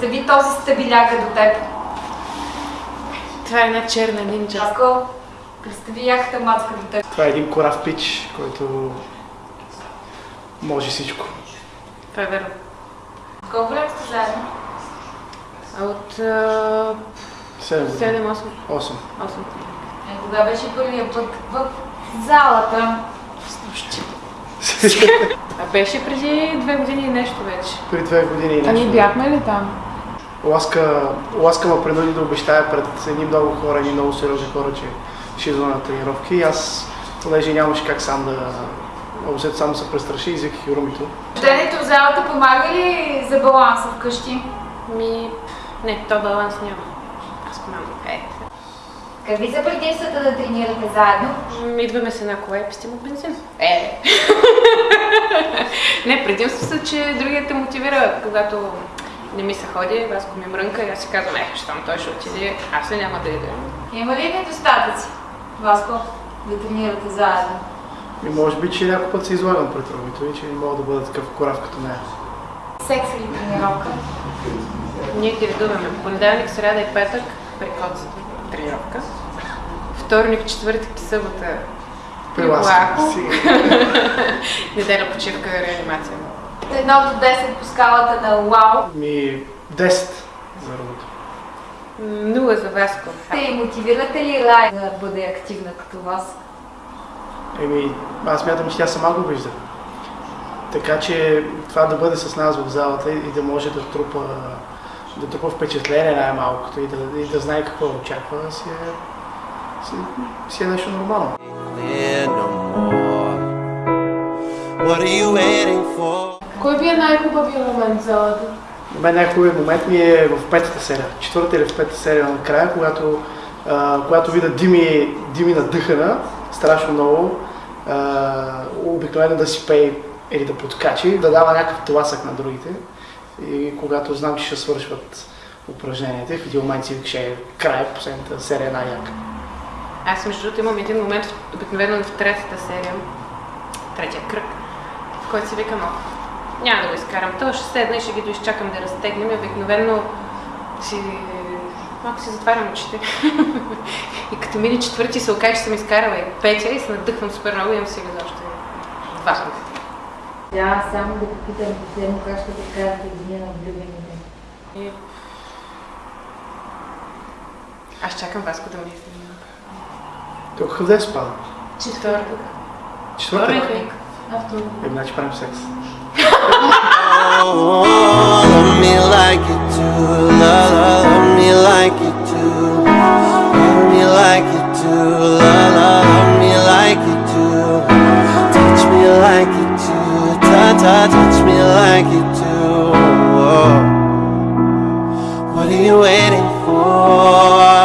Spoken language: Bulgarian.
Представи този стабиляга до теб. Това е една черна нинджа. Ако представи яката мацка до теб. Това е един корав пич, който може всичко. Това е верно. Колко време сте заедно? От а, 7 години. 7-8. 8. Е, кога беше първия път в залата? А беше преди две години и нещо вече. При две години и А ние нещо. бяхме ли там? Ласка, Ласка ме принуди да обещая пред едни много хора, едни много сериозни хора, че ще идва на тренировки. И аз, понеже нямаше как сам да... Обсет само се престраши, извиках и Румито. Ходенето в залата помага ли за баланса вкъщи? Ми... Не, то баланс няма. Аз мама, е. Какви са предимствата да тренирате заедно? М, Идваме с една кола и пестим от бензин. Е. не, предимство са, че другият те мотивира, когато не ми се ходи, аз ми мрънка и аз си казвам, е, щом той ще отиде, аз ли няма да ида. Има ли недостатъци, Васко, да тренирате заедно? И може би, че някой път се излагам пред Румито и че не мога да бъда такъв корав като нея. Секс или тренировка? Ние ги редуваме понеделник, сряда и петък при коцата тренировка. Вторник, четвъртък и събота Приласка. Лако. Неделя почивка реанимация. Едно до 10 по скалата на Уау. Ми 10 за. М, Нула за Васко. Те мотивирате ли Рай да бъде активна като вас? Еми, аз мятам, че тя сама го вижда. Така че това да бъде с нас в залата и да може да трупа, да трупа впечатление най-малкото и да, и да знае какво очаква, си е, си, си е нещо нормално. no more. What are you waiting for? Кой ви е най-хубавият момент в залата? На мен най-хубавият момент ми е в петата серия, четвърта или в петата серия накрая, когато, а, когато видя Дими, Дими надъхана, страшно много, а, обикновено да си пее или да подкачи, да дава някакъв тласък на другите. И когато знам, че ще свършват упражненията, в един момент си викаше край, последната серия е най-яка. Аз между другото имам един момент, обикновено в третата серия, третия кръг, който си викам, «О, няма да го изкарам. То ще седна и ще ги доизчакам да разтегнем и обикновено си малко си затварям очите. и като мине четвърти се окаже, че съм изкарала и петия и се надъхвам супер много и имам си още два пъти. Да, само да попитам последно как ще прекарате деня на влюбените. И... Аз чакам Васко да ме изненада. Тук къде спада? Четвъртък. Четвърта? After midnight prime sex. love me like you do, love, love me like you do, love me like you do, love, love me like you do, touch me like you do, ta ta touch me like you do. What are you waiting for?